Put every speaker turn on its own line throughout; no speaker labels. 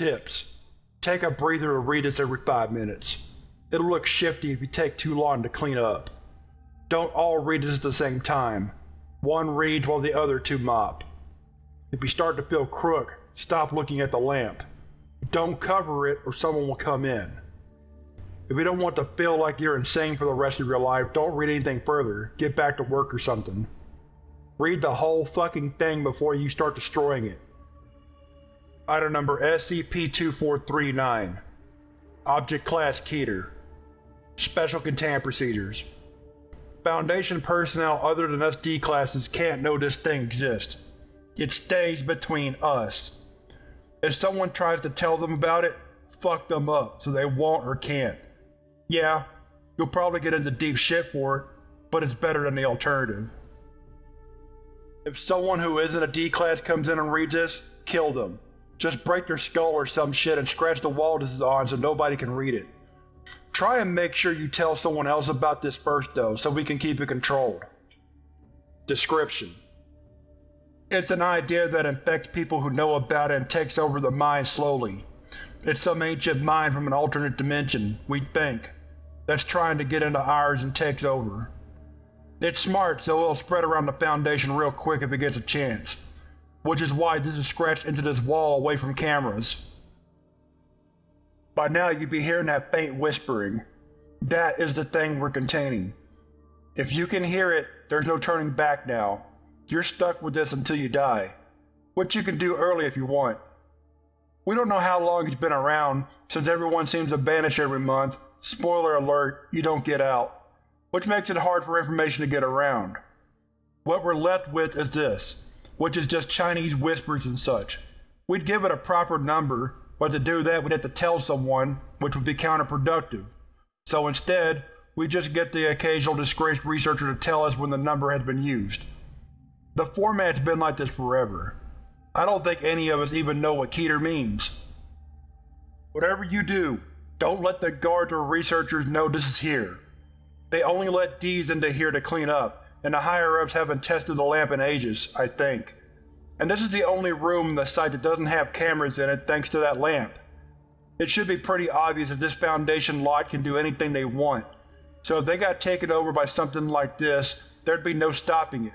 Tips: Take a breather and read this every 5 minutes. It'll look shifty if you take too long to clean up. Don't all read this at the same time. One reads while the other two mop. If you start to feel crook, stop looking at the lamp. Don't cover it or someone will come in. If you don't want to feel like you're insane for the rest of your life, don't read anything further, get back to work or something. Read the whole fucking thing before you start destroying it. Item number SCP-2439 Object Class Keter Special Containment Procedures Foundation personnel other than us D-classes can't know this thing exists. It stays between us. If someone tries to tell them about it, fuck them up so they won't or can't. Yeah, you'll probably get into deep shit for it, but it's better than the alternative. If someone who isn't a D-class comes in and reads this, kill them. Just break their skull or some shit and scratch the wall this is on so nobody can read it. Try and make sure you tell someone else about this first though, so we can keep it controlled. Description: It's an idea that infects people who know about it and takes over the mind slowly. It's some ancient mind from an alternate dimension, we think, that's trying to get into ours and takes over. It's smart, so it'll spread around the Foundation real quick if it gets a chance which is why this is scratched into this wall away from cameras. By now you'd be hearing that faint whispering. That is the thing we're containing. If you can hear it, there's no turning back now. You're stuck with this until you die. Which you can do early if you want. We don't know how long it's been around, since everyone seems to vanish every month. Spoiler alert, you don't get out. Which makes it hard for information to get around. What we're left with is this which is just Chinese whispers and such. We'd give it a proper number, but to do that we'd have to tell someone, which would be counterproductive. So instead, we just get the occasional disgraced researcher to tell us when the number has been used. The format's been like this forever. I don't think any of us even know what Keter means. Whatever you do, don't let the guards or researchers know this is here. They only let Ds into here to clean up, and the higher-ups haven't tested the lamp in ages, I think. And this is the only room in the site that doesn't have cameras in it thanks to that lamp. It should be pretty obvious that this Foundation lot can do anything they want, so if they got taken over by something like this, there'd be no stopping it.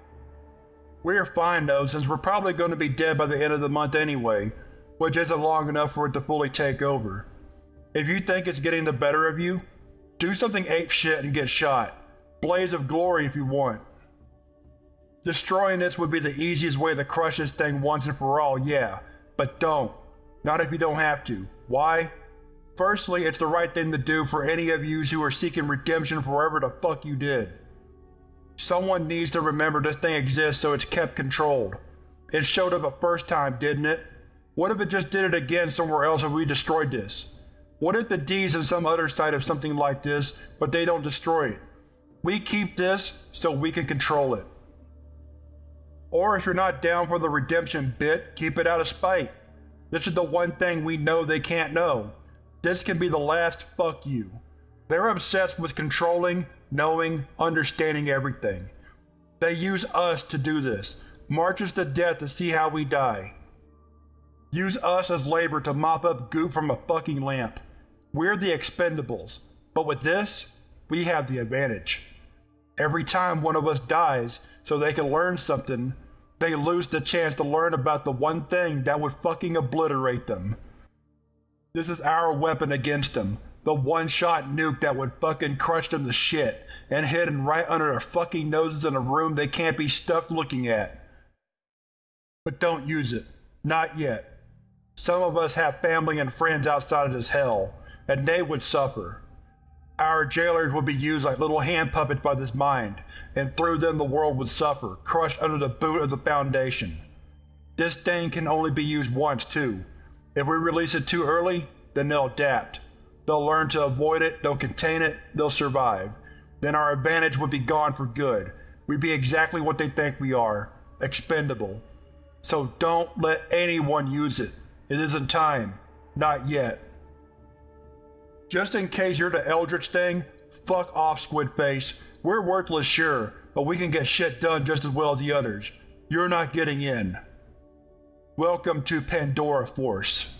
We're fine though, since we're probably going to be dead by the end of the month anyway, which isn't long enough for it to fully take over. If you think it's getting the better of you, do something ape shit and get shot. Blaze of glory if you want. Destroying this would be the easiest way to crush this thing once and for all, yeah, but don't. Not if you don't have to. Why? Firstly, it's the right thing to do for any of yous who are seeking redemption for whatever the fuck you did. Someone needs to remember this thing exists so it's kept controlled. It showed up a first time, didn't it? What if it just did it again somewhere else and we destroyed this? What if the D's in some other side of something like this, but they don't destroy it? We keep this so we can control it. Or if you're not down for the redemption bit, keep it out of spite. This is the one thing we know they can't know. This can be the last fuck you. They're obsessed with controlling, knowing, understanding everything. They use us to do this, marches to death to see how we die. Use us as labor to mop up goop from a fucking lamp. We're the expendables, but with this, we have the advantage. Every time one of us dies, so they can learn something, they lose the chance to learn about the one thing that would fucking obliterate them. This is our weapon against them. The one-shot nuke that would fucking crush them to shit, and hidden right under their fucking noses in a room they can't be stuffed looking at. But don't use it. Not yet. Some of us have family and friends outside of this hell, and they would suffer. Our jailers would be used like little hand puppets by this mind, and through them the world would suffer, crushed under the boot of the Foundation. This thing can only be used once, too. If we release it too early, then they'll adapt. They'll learn to avoid it, they'll contain it, they'll survive. Then our advantage would be gone for good. We'd be exactly what they think we are, expendable. So don't let anyone use it. It isn't time. Not yet. Just in case you're the Eldritch thing, fuck off, Squid Face. We're worthless, sure, but we can get shit done just as well as the others. You're not getting in. Welcome to Pandora Force.